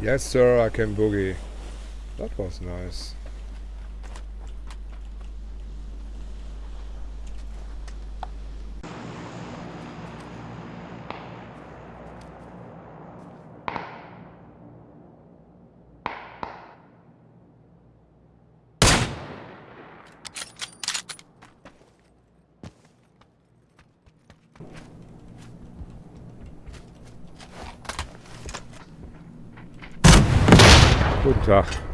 Yes, sir, I can boogie. That was nice. Guten Tag.